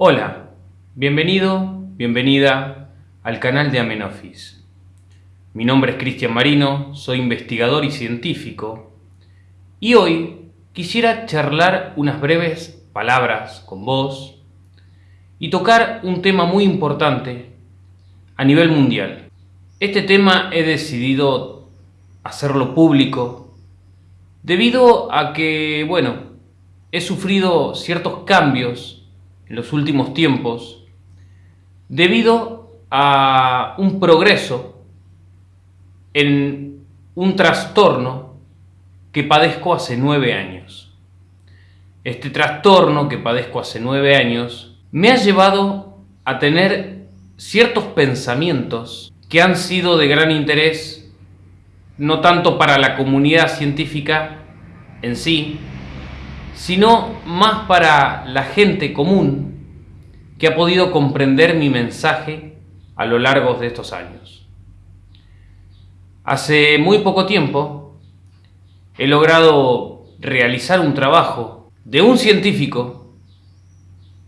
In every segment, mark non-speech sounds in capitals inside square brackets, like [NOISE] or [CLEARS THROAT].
Hola, bienvenido, bienvenida al canal de Amenofis. Mi nombre es Cristian Marino, soy investigador y científico y hoy quisiera charlar unas breves palabras con vos y tocar un tema muy importante a nivel mundial. Este tema he decidido hacerlo público debido a que, bueno, he sufrido ciertos cambios en los últimos tiempos debido a un progreso en un trastorno que padezco hace nueve años. Este trastorno que padezco hace nueve años me ha llevado a tener ciertos pensamientos que han sido de gran interés no tanto para la comunidad científica en sí, sino más para la gente común que ha podido comprender mi mensaje a lo largo de estos años. Hace muy poco tiempo he logrado realizar un trabajo de un científico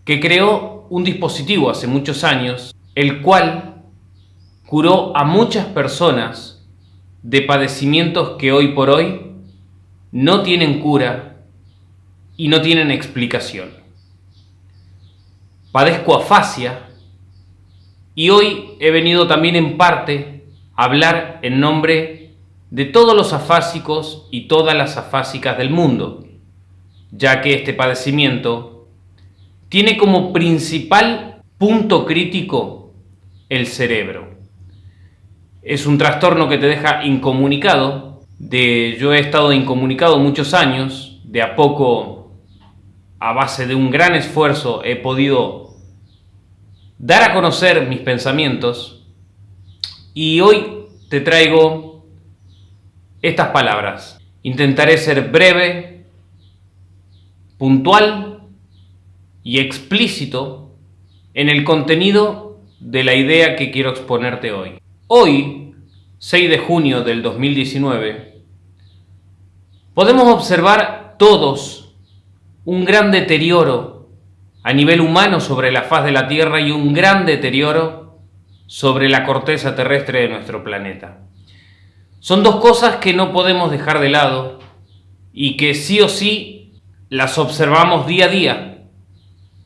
que creó un dispositivo hace muchos años, el cual curó a muchas personas de padecimientos que hoy por hoy no tienen cura y no tienen explicación. Padezco afasia y hoy he venido también en parte a hablar en nombre de todos los afásicos y todas las afásicas del mundo, ya que este padecimiento tiene como principal punto crítico el cerebro. Es un trastorno que te deja incomunicado, de yo he estado incomunicado muchos años, de a poco a base de un gran esfuerzo he podido dar a conocer mis pensamientos y hoy te traigo estas palabras. Intentaré ser breve, puntual y explícito en el contenido de la idea que quiero exponerte hoy. Hoy, 6 de junio del 2019, podemos observar todos un gran deterioro a nivel humano sobre la faz de la Tierra y un gran deterioro sobre la corteza terrestre de nuestro planeta. Son dos cosas que no podemos dejar de lado y que sí o sí las observamos día a día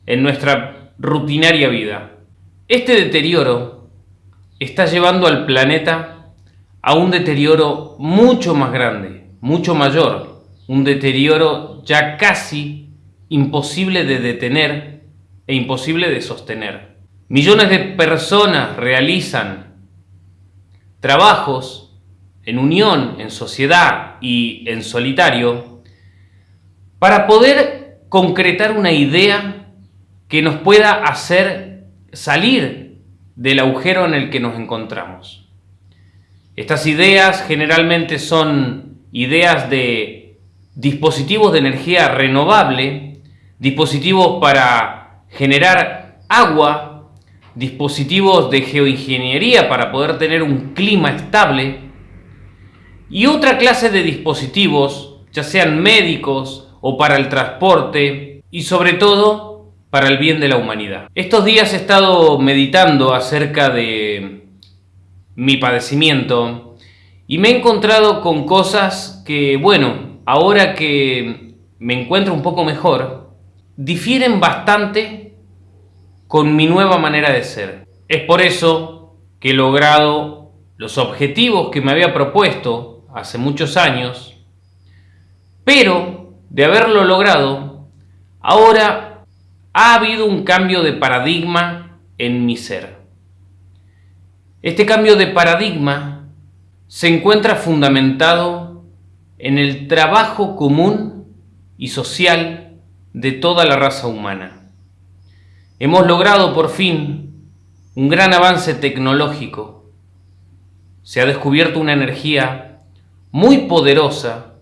en nuestra rutinaria vida. Este deterioro está llevando al planeta a un deterioro mucho más grande, mucho mayor, un deterioro ya casi imposible de detener e imposible de sostener. Millones de personas realizan trabajos en unión, en sociedad y en solitario para poder concretar una idea que nos pueda hacer salir del agujero en el que nos encontramos. Estas ideas generalmente son ideas de dispositivos de energía renovable dispositivos para generar agua, dispositivos de geoingeniería para poder tener un clima estable y otra clase de dispositivos, ya sean médicos o para el transporte y sobre todo para el bien de la humanidad. Estos días he estado meditando acerca de mi padecimiento y me he encontrado con cosas que, bueno, ahora que me encuentro un poco mejor, difieren bastante con mi nueva manera de ser. Es por eso que he logrado los objetivos que me había propuesto hace muchos años, pero de haberlo logrado, ahora ha habido un cambio de paradigma en mi ser. Este cambio de paradigma se encuentra fundamentado en el trabajo común y social de toda la raza humana. Hemos logrado por fin un gran avance tecnológico. Se ha descubierto una energía muy poderosa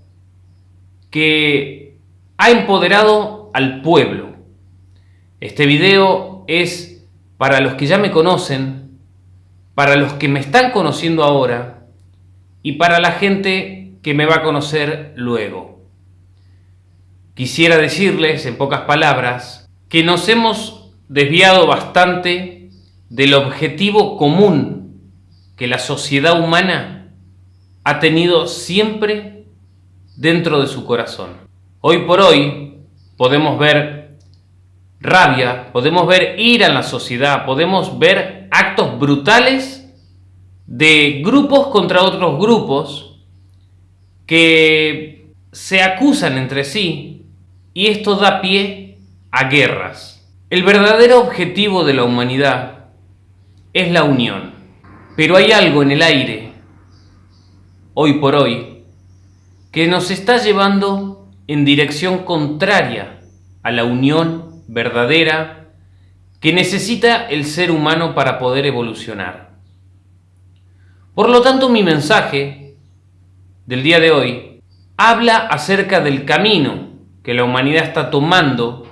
que ha empoderado al pueblo. Este video es para los que ya me conocen, para los que me están conociendo ahora y para la gente que me va a conocer luego. Quisiera decirles, en pocas palabras, que nos hemos desviado bastante del objetivo común que la sociedad humana ha tenido siempre dentro de su corazón. Hoy por hoy podemos ver rabia, podemos ver ira en la sociedad, podemos ver actos brutales de grupos contra otros grupos que se acusan entre sí y esto da pie a guerras. El verdadero objetivo de la humanidad es la unión, pero hay algo en el aire, hoy por hoy, que nos está llevando en dirección contraria a la unión verdadera que necesita el ser humano para poder evolucionar. Por lo tanto, mi mensaje del día de hoy habla acerca del camino que la humanidad está tomando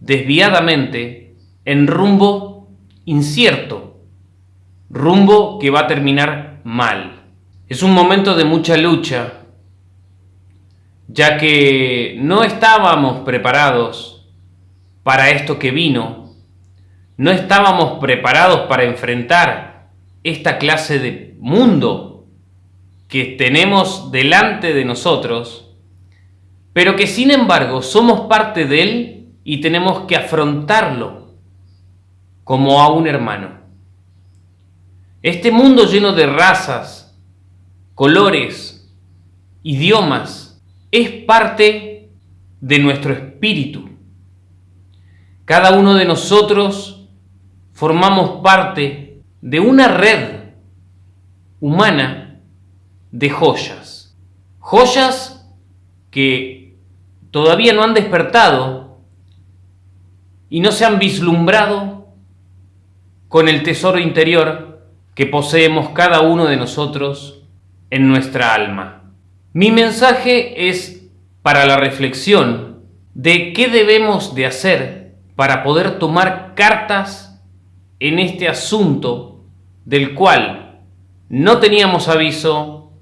desviadamente en rumbo incierto, rumbo que va a terminar mal. Es un momento de mucha lucha, ya que no estábamos preparados para esto que vino, no estábamos preparados para enfrentar esta clase de mundo que tenemos delante de nosotros, pero que sin embargo somos parte de él y tenemos que afrontarlo como a un hermano. Este mundo lleno de razas, colores, idiomas, es parte de nuestro espíritu. Cada uno de nosotros formamos parte de una red humana de joyas. Joyas que todavía no han despertado y no se han vislumbrado con el tesoro interior que poseemos cada uno de nosotros en nuestra alma. Mi mensaje es para la reflexión de qué debemos de hacer para poder tomar cartas en este asunto del cual no teníamos aviso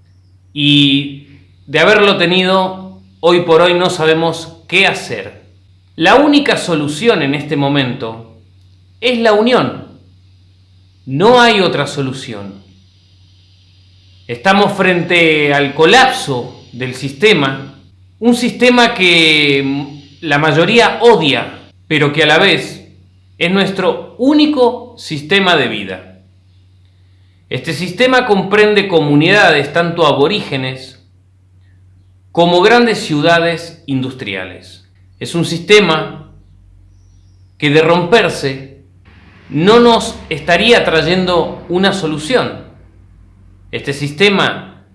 y de haberlo tenido, hoy por hoy no sabemos qué hacer. La única solución en este momento es la unión. No hay otra solución. Estamos frente al colapso del sistema, un sistema que la mayoría odia, pero que a la vez es nuestro único sistema de vida. Este sistema comprende comunidades tanto aborígenes como grandes ciudades industriales. Es un sistema que de romperse no nos estaría trayendo una solución. Este sistema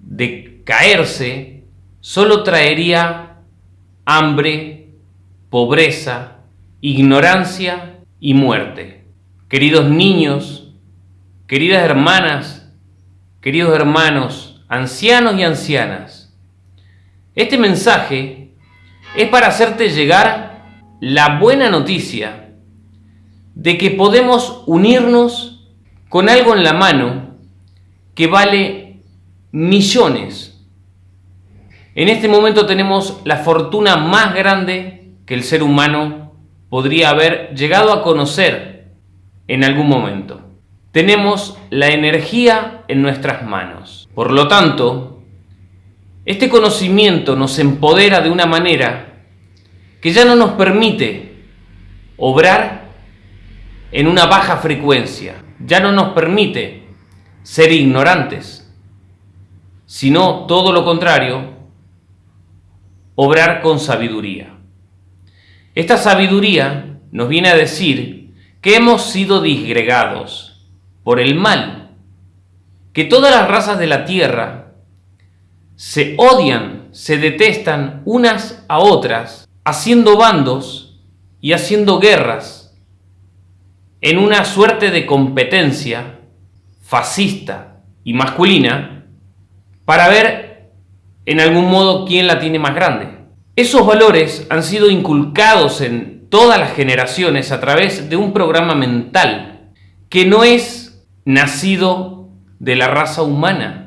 de caerse solo traería hambre, pobreza, ignorancia y muerte. Queridos niños, queridas hermanas, queridos hermanos, ancianos y ancianas, este mensaje es para hacerte llegar la buena noticia de que podemos unirnos con algo en la mano que vale millones. En este momento tenemos la fortuna más grande que el ser humano podría haber llegado a conocer en algún momento tenemos la energía en nuestras manos. Por lo tanto, este conocimiento nos empodera de una manera que ya no nos permite obrar en una baja frecuencia, ya no nos permite ser ignorantes, sino todo lo contrario, obrar con sabiduría. Esta sabiduría nos viene a decir que hemos sido disgregados, por el mal, que todas las razas de la tierra se odian, se detestan unas a otras, haciendo bandos y haciendo guerras en una suerte de competencia fascista y masculina para ver en algún modo quién la tiene más grande. Esos valores han sido inculcados en todas las generaciones a través de un programa mental que no es nacido de la raza humana,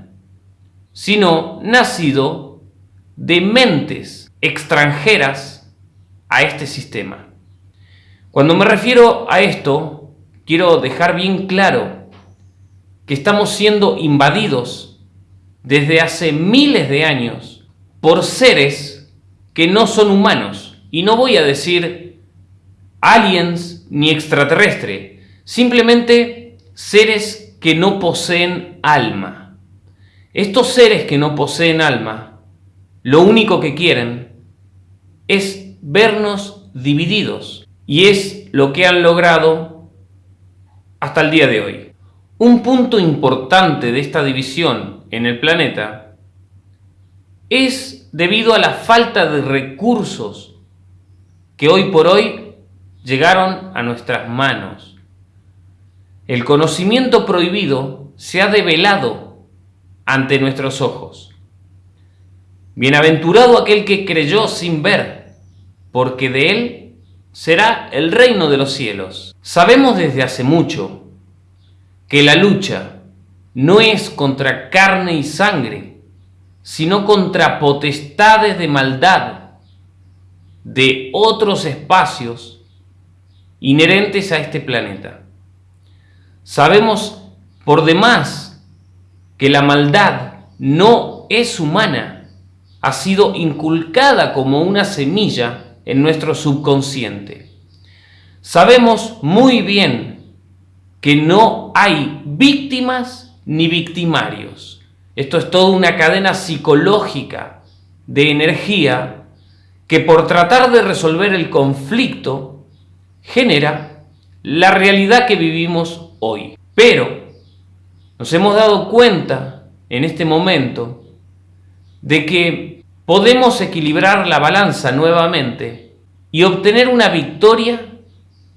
sino nacido de mentes extranjeras a este sistema. Cuando me refiero a esto, quiero dejar bien claro que estamos siendo invadidos desde hace miles de años por seres que no son humanos. Y no voy a decir aliens ni extraterrestre, simplemente seres que no poseen alma. Estos seres que no poseen alma, lo único que quieren es vernos divididos. Y es lo que han logrado hasta el día de hoy. Un punto importante de esta división en el planeta es debido a la falta de recursos que hoy por hoy llegaron a nuestras manos. El conocimiento prohibido se ha develado ante nuestros ojos. Bienaventurado aquel que creyó sin ver, porque de él será el reino de los cielos. Sabemos desde hace mucho que la lucha no es contra carne y sangre, sino contra potestades de maldad de otros espacios inherentes a este planeta. Sabemos por demás que la maldad no es humana, ha sido inculcada como una semilla en nuestro subconsciente. Sabemos muy bien que no hay víctimas ni victimarios. Esto es toda una cadena psicológica de energía que por tratar de resolver el conflicto genera la realidad que vivimos hoy. Pero nos hemos dado cuenta en este momento de que podemos equilibrar la balanza nuevamente y obtener una victoria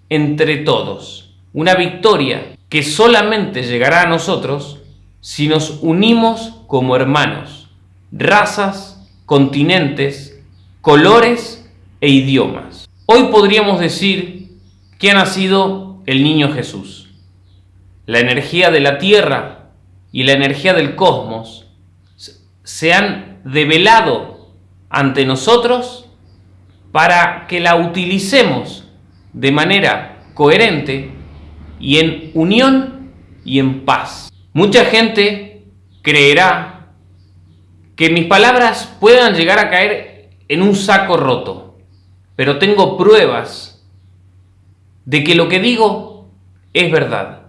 entre todos. Una victoria que solamente llegará a nosotros si nos unimos como hermanos, razas, continentes, colores e idiomas. Hoy podríamos decir que ha nacido el niño Jesús. La energía de la tierra y la energía del cosmos se han develado ante nosotros para que la utilicemos de manera coherente y en unión y en paz. Mucha gente creerá que mis palabras puedan llegar a caer en un saco roto, pero tengo pruebas de que lo que digo es verdad.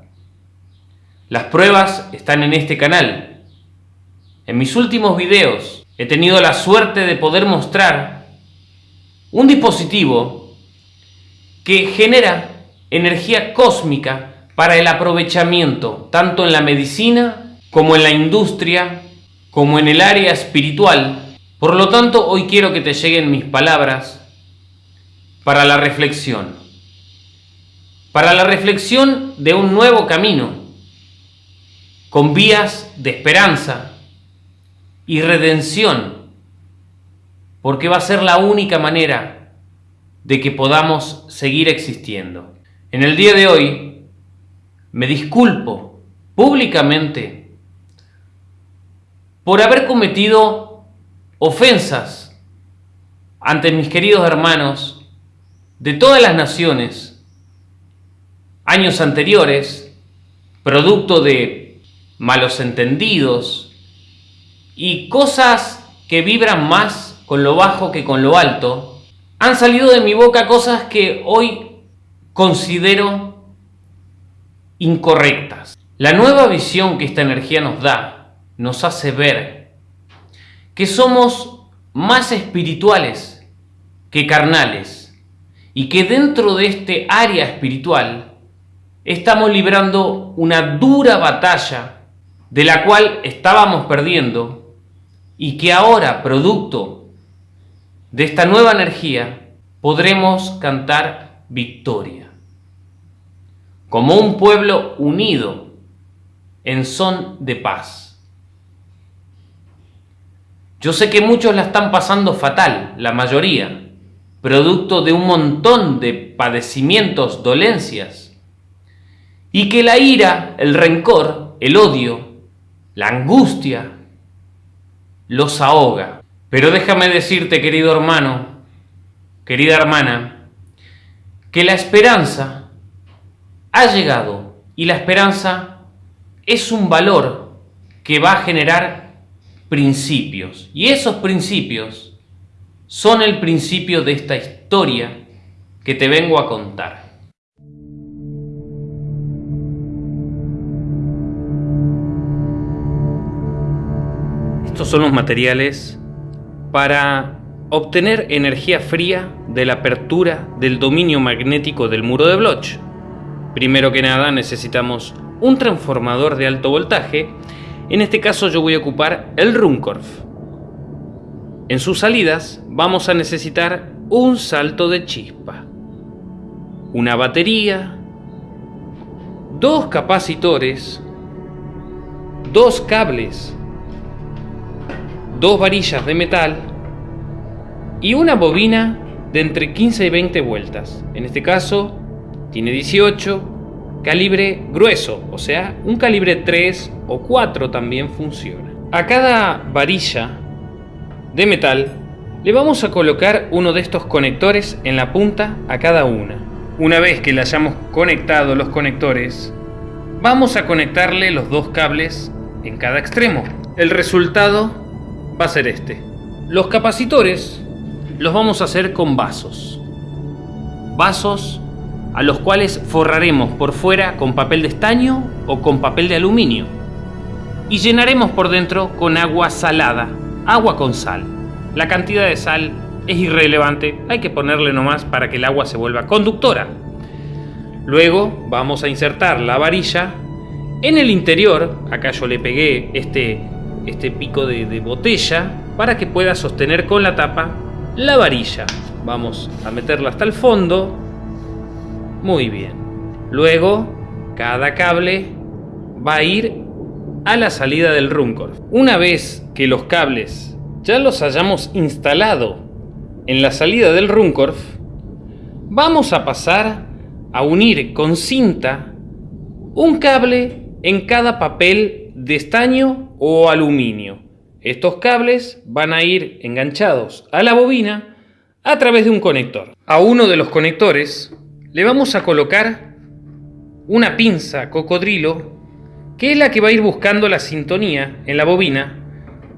Las pruebas están en este canal. En mis últimos videos he tenido la suerte de poder mostrar un dispositivo que genera energía cósmica para el aprovechamiento tanto en la medicina como en la industria como en el área espiritual por lo tanto, hoy quiero que te lleguen mis palabras para la reflexión. Para la reflexión de un nuevo camino, con vías de esperanza y redención, porque va a ser la única manera de que podamos seguir existiendo. En el día de hoy, me disculpo públicamente por haber cometido ofensas ante mis queridos hermanos de todas las naciones, años anteriores, producto de malos entendidos y cosas que vibran más con lo bajo que con lo alto, han salido de mi boca cosas que hoy considero incorrectas. La nueva visión que esta energía nos da nos hace ver que somos más espirituales que carnales y que dentro de este área espiritual estamos librando una dura batalla de la cual estábamos perdiendo y que ahora, producto de esta nueva energía, podremos cantar victoria. Como un pueblo unido en son de paz. Yo sé que muchos la están pasando fatal, la mayoría, producto de un montón de padecimientos, dolencias, y que la ira, el rencor, el odio, la angustia, los ahoga. Pero déjame decirte, querido hermano, querida hermana, que la esperanza ha llegado y la esperanza es un valor que va a generar principios. Y esos principios son el principio de esta historia que te vengo a contar. Son los materiales para obtener energía fría de la apertura del dominio magnético del muro de Bloch. Primero que nada necesitamos un transformador de alto voltaje, en este caso yo voy a ocupar el Runcorf. En sus salidas vamos a necesitar un salto de chispa, una batería, dos capacitores, dos cables, dos varillas de metal y una bobina de entre 15 y 20 vueltas. En este caso tiene 18, calibre grueso, o sea, un calibre 3 o 4 también funciona. A cada varilla de metal le vamos a colocar uno de estos conectores en la punta a cada una. Una vez que le hayamos conectado los conectores, vamos a conectarle los dos cables en cada extremo. El resultado va a ser este. Los capacitores los vamos a hacer con vasos. Vasos a los cuales forraremos por fuera con papel de estaño o con papel de aluminio. Y llenaremos por dentro con agua salada, agua con sal. La cantidad de sal es irrelevante, hay que ponerle nomás para que el agua se vuelva conductora. Luego vamos a insertar la varilla en el interior, acá yo le pegué este, este pico de, botella para que pueda sostener con la tapa la varilla. Vamos a meterla hasta el fondo. Muy bien. Luego, cada cable va a ir a la salida del Runcorf. Una vez que los cables ya los hayamos instalado en la salida del Runcorf, vamos a pasar a unir con cinta un cable en cada papel de estaño o aluminio. Estos cables van a ir enganchados a la bobina a través de un conector. A uno de los conectores le vamos a colocar una pinza cocodrilo que es la que va a ir buscando la sintonía en la bobina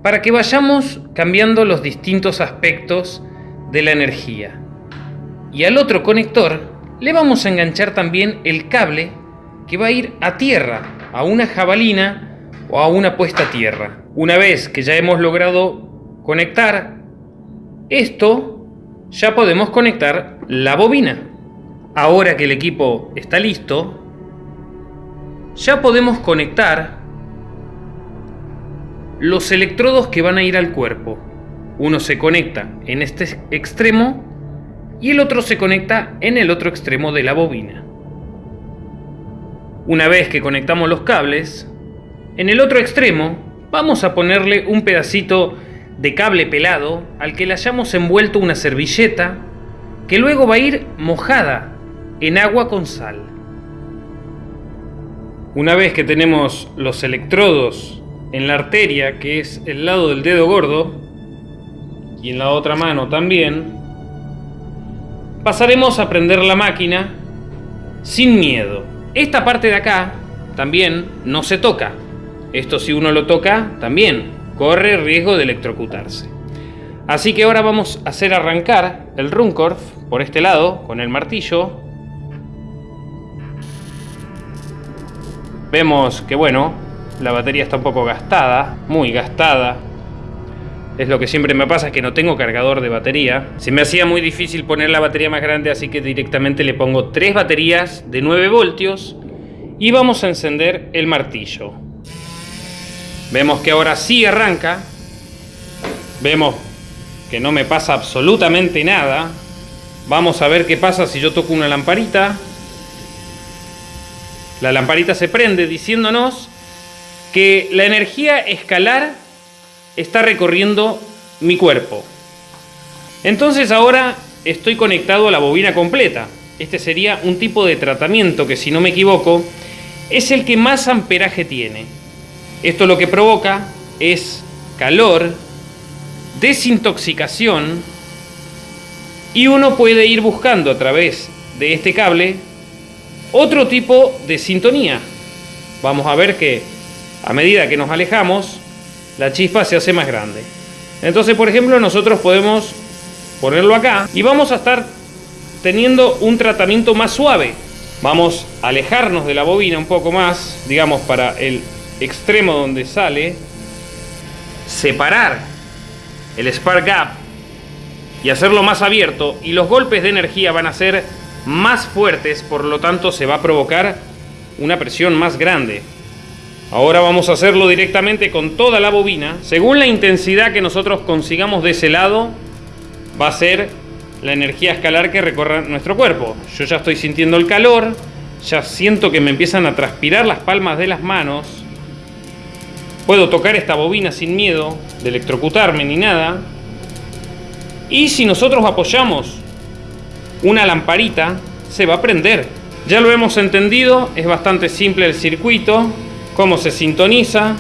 para que vayamos cambiando los distintos aspectos de la energía. Y al otro conector le vamos a enganchar también el cable que va a ir a tierra, a una jabalina o a una puesta a tierra. Una vez que ya hemos logrado conectar esto, ya podemos conectar la bobina. Ahora que el equipo está listo, ya podemos conectar los electrodos que van a ir al cuerpo. Uno se conecta en este extremo y el otro se conecta en el otro extremo de la bobina. Una vez que conectamos los cables, en el otro extremo vamos a ponerle un pedacito de cable pelado al que le hayamos envuelto una servilleta que luego va a ir mojada en agua con sal. Una vez que tenemos los electrodos en la arteria, que es el lado del dedo gordo, y en la otra mano también, pasaremos a prender la máquina sin miedo. Esta parte de acá también no se toca. Esto si uno lo toca, también corre riesgo de electrocutarse. Así que ahora vamos a hacer arrancar el Runcorf por este lado con el martillo. Vemos que bueno, la batería está un poco gastada, muy gastada. Es lo que siempre me pasa, es que no tengo cargador de batería. Se me hacía muy difícil poner la batería más grande, así que directamente le pongo tres baterías de 9 voltios y vamos a encender el martillo. Vemos que ahora sí arranca. Vemos que no me pasa absolutamente nada. Vamos a ver qué pasa si yo toco una lamparita. La lamparita se prende diciéndonos que la energía escalar está recorriendo mi cuerpo. Entonces ahora estoy conectado a la bobina completa. Este sería un tipo de tratamiento que si no me equivoco es el que más amperaje tiene. Esto lo que provoca es calor, desintoxicación y uno puede ir buscando a través de este cable otro tipo de sintonía. Vamos a ver que a medida que nos alejamos, la chispa se hace más grande. Entonces, por ejemplo, nosotros podemos ponerlo acá y vamos a estar teniendo un tratamiento más suave. Vamos a alejarnos de la bobina un poco más, digamos, para el extremo donde sale, separar el spark gap y hacerlo más abierto y los golpes de energía van a ser más fuertes, por lo tanto se va a provocar una presión más grande. Ahora vamos a hacerlo directamente con toda la bobina. Según la intensidad que nosotros consigamos de ese lado, va a ser la energía escalar que recorra nuestro cuerpo. Yo ya estoy sintiendo el calor, ya siento que me empiezan a transpirar las palmas de las manos. Puedo tocar esta bobina sin miedo de electrocutarme ni nada. Y si nosotros apoyamos una lamparita, se va a prender. Ya lo hemos entendido, es bastante simple el circuito, cómo se sintoniza,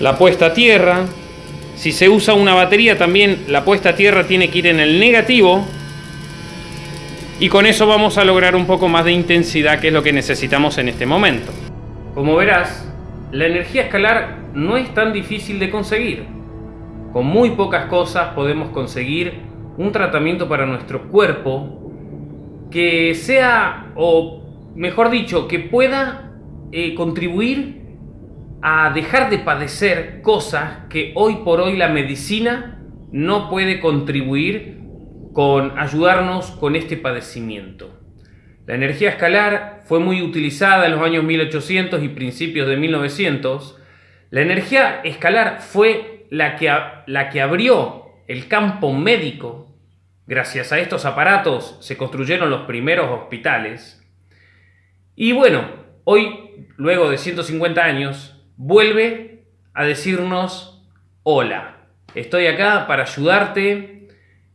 la puesta a tierra. Si se usa una batería también la puesta a tierra tiene que ir en el negativo. Y con eso vamos a lograr un poco más de intensidad que es lo que necesitamos en este momento. Como verás, la energía escalar no es tan difícil de conseguir. Con muy pocas cosas podemos conseguir un tratamiento para nuestro cuerpo que sea, o mejor dicho, que pueda eh, contribuir a dejar de padecer cosas que hoy por hoy la medicina no puede contribuir con ayudarnos con este padecimiento. La energía escalar fue muy utilizada en los años 1800 y principios de 1900. La energía escalar fue la que, la que abrió el campo médico. Gracias a estos aparatos se construyeron los primeros hospitales. Y bueno, hoy, luego de 150 años, vuelve a decirnos, hola, estoy acá para ayudarte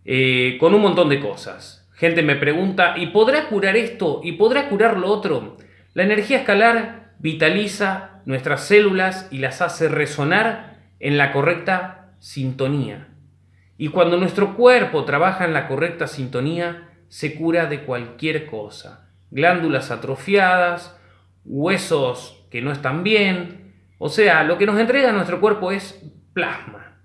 eh, con un montón de cosas. Gente me pregunta, ¿y podrá curar esto? ¿Y podrá curar lo otro? La energía escalar vitaliza nuestras células y las hace resonar en la correcta sintonía. Y cuando nuestro cuerpo trabaja en la correcta sintonía, se cura de cualquier cosa. Glándulas atrofiadas, huesos que no están bien. O sea, lo que nos entrega nuestro cuerpo es plasma.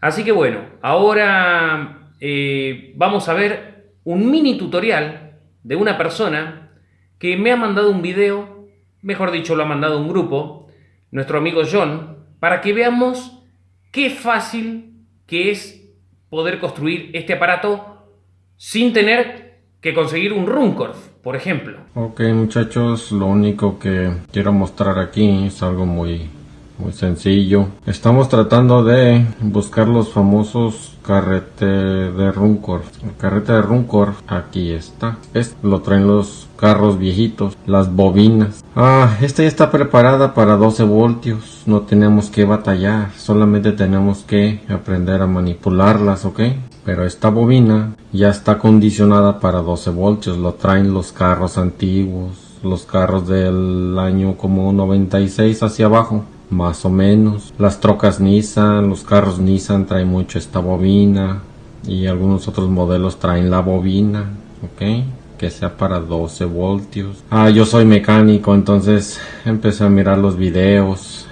Así que bueno, ahora eh, vamos a ver un mini tutorial de una persona que me ha mandado un video, mejor dicho, lo ha mandado un grupo, nuestro amigo John, para que veamos qué fácil que es poder construir este aparato sin tener que conseguir un Runcorf por ejemplo. Ok muchachos, lo único que quiero mostrar aquí es algo muy muy sencillo. Estamos tratando de buscar los famosos carrete de Runcor. El carrete de Runcor, aquí está. Este lo traen los carros viejitos, las bobinas. Ah, esta ya está preparada para 12 voltios. No tenemos que batallar, solamente tenemos que aprender a manipularlas, ¿ok? Pero esta bobina ya está condicionada para 12 voltios. Lo traen los carros antiguos, los carros del año como 96 hacia abajo más o menos. Las trocas Nissan, los carros Nissan traen mucho esta bobina y algunos otros modelos traen la bobina, ok, que sea para 12 voltios. Ah, yo soy mecánico, entonces empecé a mirar los videos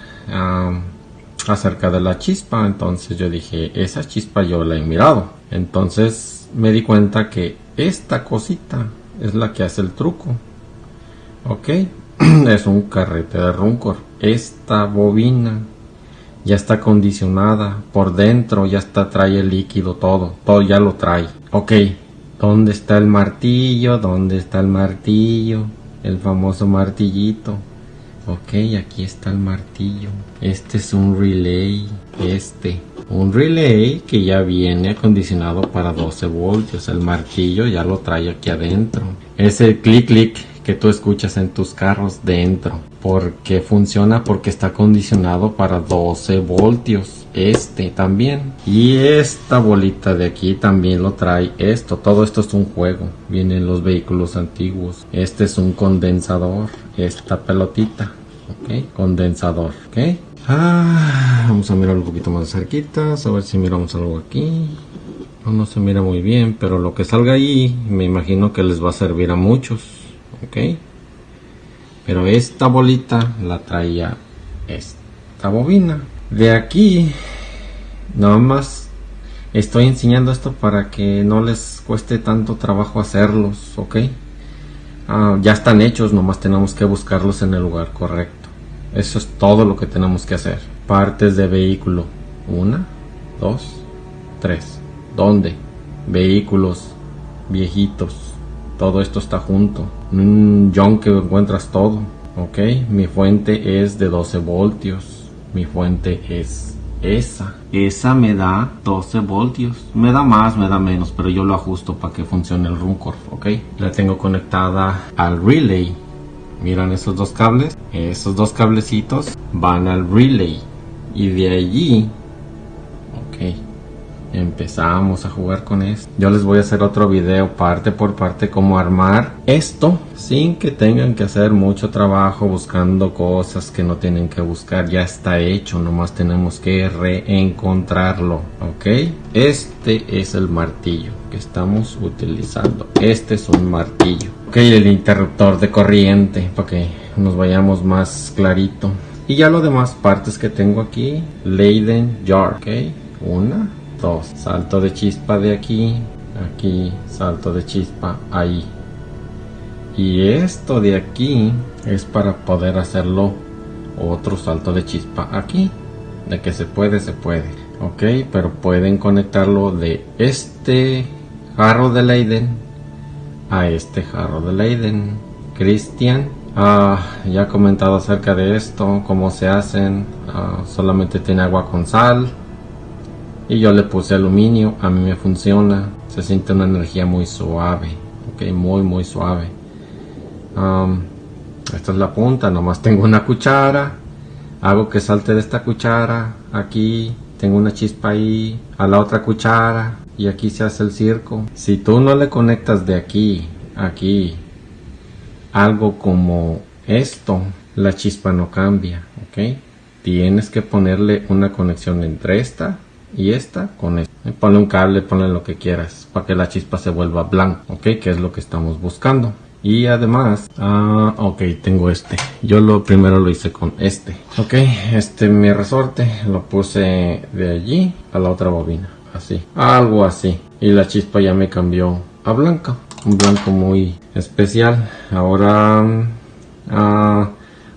acerca de la chispa, entonces yo dije, esa chispa yo la he mirado. Entonces me di cuenta que esta cosita es la que hace el truco. Ok, [CLEARS THROAT] es un carrete de Runcor. Esta bobina ya está condicionada por dentro, ya está trae el líquido todo, todo ya lo trae. Ok, ¿dónde está el martillo? ¿Dónde está el martillo? El famoso martillito. Ok, aquí está el martillo. Este es un relay. Este. Un relay que ya viene acondicionado para 12 voltios. El martillo ya lo trae aquí adentro. Ese clic clic que tú escuchas en tus carros dentro. Porque funciona porque está acondicionado para 12 voltios. Este también. Y esta bolita de aquí también lo trae esto. Todo esto es un juego. Vienen los vehículos antiguos. Este es un condensador. Esta pelotita. Ok. Condensador. Ok. Ah, vamos a mirar un poquito más cerquita. A ver si miramos algo aquí. no, se mira muy bien, pero lo que salga ahí me imagino que les va a servir a muchos, ¿ok? Pero esta bolita la traía esta bobina. De aquí, nada más estoy enseñando esto para que no les cueste tanto trabajo hacerlos, ¿ok? Ah, ya están hechos, nomás tenemos que buscarlos en el lugar correcto. Eso es todo lo que tenemos que hacer. Partes de vehículo. Una, dos, tres. ¿Dónde? Vehículos viejitos. Todo esto está junto. Un que encuentras todo. Ok, mi fuente es de 12 voltios. Mi fuente es esa. Esa me da 12 voltios. Me da más, me da menos, pero yo lo ajusto para que funcione el Runcorf, ok. La tengo conectada al relay. Miran esos dos cables. Esos dos cablecitos van al relay. Y de allí, ok, empezamos a jugar con esto. Yo les voy a hacer otro video parte por parte cómo armar esto sin que tengan que hacer mucho trabajo buscando cosas que no tienen que buscar. Ya está hecho, nomás tenemos que reencontrarlo, ¿ok? Este es el martillo que estamos utilizando. Este es un martillo. Ok, el interruptor de corriente para que nos vayamos más clarito. Y ya lo demás partes que tengo aquí, Leiden Jar, ok, una, salto de chispa de aquí, aquí, salto de chispa ahí. Y esto de aquí es para poder hacerlo otro salto de chispa aquí. De que se puede, se puede. Ok, pero pueden conectarlo de este jarro de Leiden a este jarro de Leiden. Cristian Ah, ya he comentado acerca de esto, cómo se hacen. Ah, solamente tiene agua con sal. Y yo le puse aluminio, a mí me funciona. Se siente una energía muy suave. Ok, muy muy suave. esta es la punta, nomás tengo una cuchara. Hago que salte de esta cuchara. Aquí tengo una chispa ahí. A la otra cuchara. Y aquí se hace el circo. Si tú no le conectas de aquí, aquí, algo como esto, la chispa no cambia, ¿ok? Tienes que ponerle una conexión entre esta y esta con esta. Ponle un cable, ponle lo que quieras para que la chispa se vuelva blanca, ¿ok? Que es lo que estamos buscando. Y además, ah, ok, tengo este. Yo lo primero lo hice con este. Ok, este mi resorte lo puse de allí a la otra bobina. Así, algo así. Y la chispa ya me cambió a blanca un blanco muy especial ahora ah,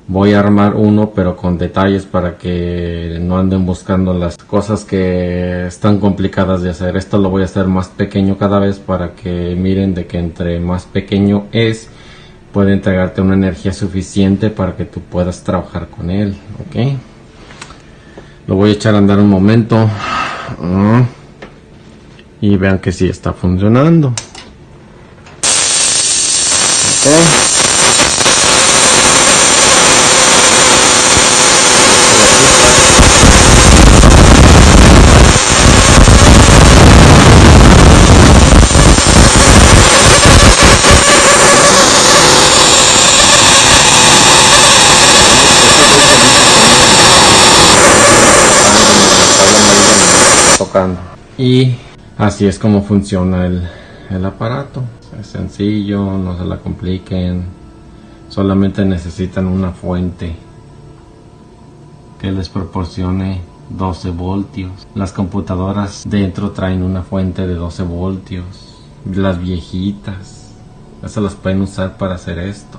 voy a armar uno pero con detalles para que no anden buscando las cosas que están complicadas de hacer. Esto lo voy a hacer más pequeño cada vez para que miren de que entre más pequeño es puede entregarte una energía suficiente para que tú puedas trabajar con él ok lo voy a echar a andar un momento. Ah, y vean que sí está funcionando. Tocando y así es como funciona el, el aparato es sencillo, no se la compliquen. Solamente necesitan una fuente que les proporcione 12 voltios. Las computadoras dentro traen una fuente de 12 voltios. Las viejitas. Esas las pueden usar para hacer esto.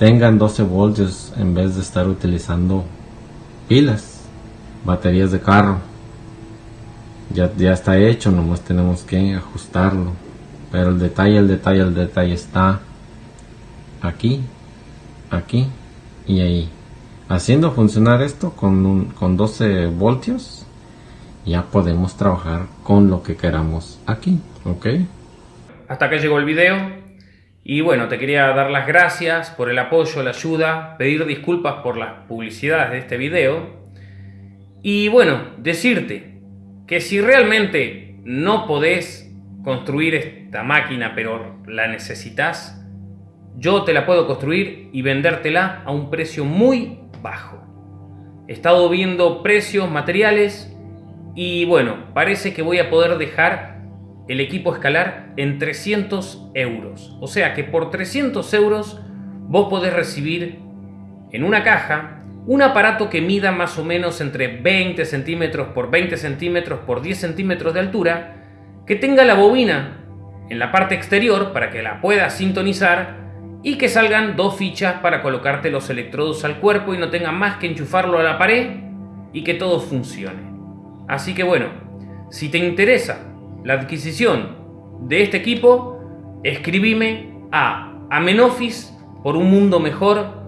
Tengan 12 voltios en vez de estar utilizando pilas, baterías de carro. Ya, ya está hecho, nomás tenemos que ajustarlo pero el detalle, el detalle, el detalle está aquí, aquí y ahí. Haciendo funcionar esto con, un, con 12 voltios, ya podemos trabajar con lo que queramos aquí, ¿ok? Hasta acá llegó el video. Y bueno, te quería dar las gracias por el apoyo, la ayuda, pedir disculpas por las publicidades de este video. Y bueno, decirte que si realmente no podés construir esta máquina, pero la necesitas, yo te la puedo construir y vendértela a un precio muy bajo. He estado viendo precios, materiales y bueno, parece que voy a poder dejar el equipo escalar en 300 euros. O sea que por 300 euros vos podés recibir en una caja un aparato que mida más o menos entre 20 centímetros por 20 centímetros por 10 centímetros de altura, que tenga la bobina en la parte exterior para que la puedas sintonizar y que salgan dos fichas para colocarte los electrodos al cuerpo y no tenga más que enchufarlo a la pared y que todo funcione. Así que bueno, si te interesa la adquisición de este equipo, escribime a amenofis por un mundo mejor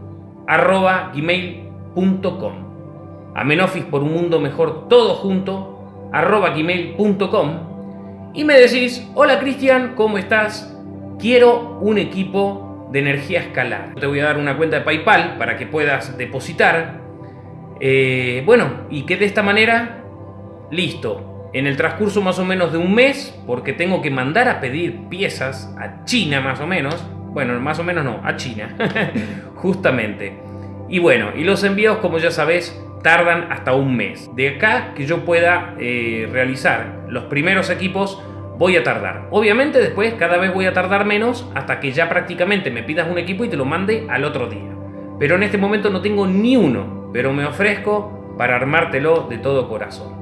arroba gmail.com amenofis por un mundo mejor todo junto arroba gmail.com y me decís, hola Cristian, ¿cómo estás? Quiero un equipo de energía escalar. Te voy a dar una cuenta de PayPal para que puedas depositar. Eh, bueno, y que de esta manera, listo. En el transcurso más o menos de un mes, porque tengo que mandar a pedir piezas a China más o menos. Bueno, más o menos no, a China. [LAUGHS] Justamente. Y bueno, y los envíos, como ya sabes, tardan hasta un mes. De acá que yo pueda eh, realizar los primeros equipos, voy a tardar. Obviamente después cada vez voy a tardar menos hasta que ya prácticamente me pidas un equipo y te lo mande al otro día. Pero en este momento no tengo ni uno, pero me ofrezco para armártelo de todo corazón.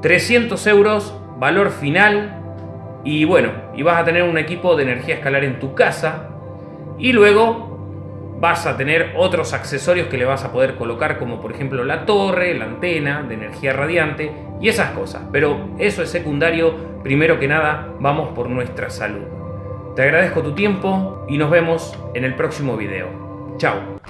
300 euros, valor final. Y bueno, y vas a tener un equipo de energía escalar en tu casa. Y luego vas a tener otros accesorios que le vas a poder colocar como por ejemplo la torre, la antena de energía radiante y esas cosas. Pero eso es secundario, primero que nada vamos por nuestra salud. Te agradezco tu tiempo y nos vemos en el próximo video. Chao.